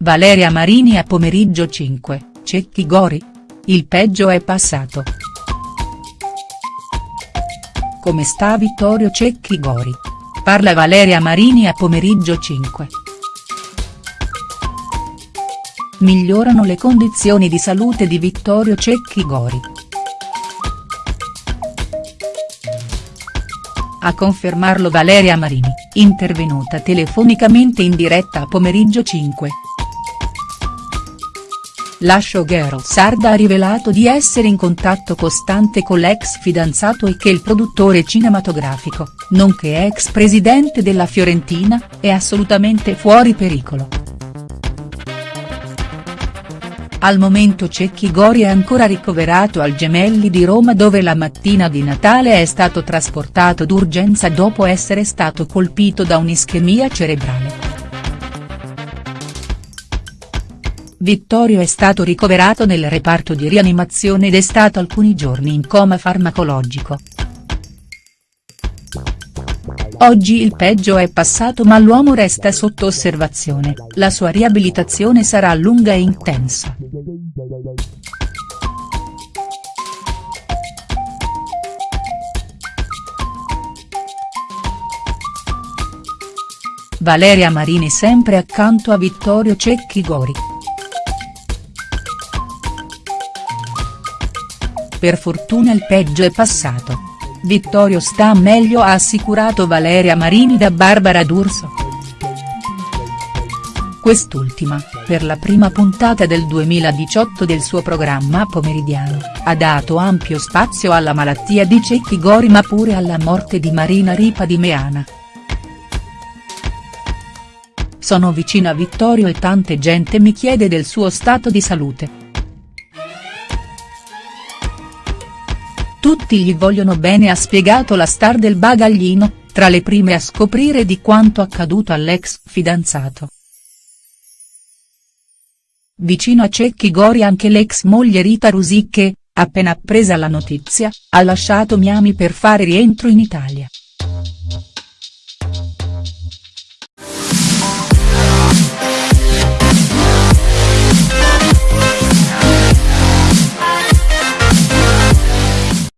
Valeria Marini a pomeriggio 5, Cecchi Gori? Il peggio è passato. Come sta Vittorio Cecchi Gori? Parla Valeria Marini a pomeriggio 5. Migliorano le condizioni di salute di Vittorio Cecchi Gori. A confermarlo Valeria Marini, intervenuta telefonicamente in diretta a pomeriggio 5. La showgirl sarda ha rivelato di essere in contatto costante con l'ex fidanzato e che il produttore cinematografico, nonché ex presidente della Fiorentina, è assolutamente fuori pericolo. Al momento Cecchi Gori è ancora ricoverato al Gemelli di Roma dove la mattina di Natale è stato trasportato d'urgenza dopo essere stato colpito da un'ischemia cerebrale. Vittorio è stato ricoverato nel reparto di rianimazione ed è stato alcuni giorni in coma farmacologico. Oggi il peggio è passato ma l'uomo resta sotto osservazione, la sua riabilitazione sarà lunga e intensa. Valeria Marini sempre accanto a Vittorio Cecchi Gori. Per fortuna il peggio è passato. Vittorio sta meglio ha assicurato Valeria Marini da Barbara D'Urso. Quest'ultima, per la prima puntata del 2018 del suo programma pomeridiano, ha dato ampio spazio alla malattia di Cecchi Gori ma pure alla morte di Marina Ripa di Meana. Sono vicina a Vittorio e tante gente mi chiede del suo stato di salute. tutti gli vogliono bene ha spiegato la star del bagaglino, tra le prime a scoprire di quanto accaduto all'ex fidanzato. Vicino a Cecchi Gori anche l'ex moglie Rita Rusicche, appena appresa la notizia, ha lasciato Miami per fare rientro in Italia.